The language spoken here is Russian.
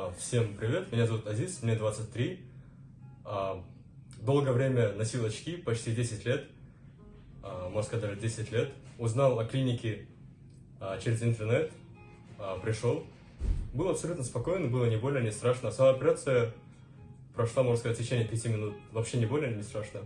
А, всем привет, меня зовут Азиз, мне 23. А, долгое время носил очки, почти 10 лет, а, можно сказать, даже 10 лет. Узнал о клинике через интернет, пришел. Было абсолютно спокойно, было не больно, не страшно. Сама операция прошла, можно сказать, в течение 5 минут. Вообще не больно, не страшно.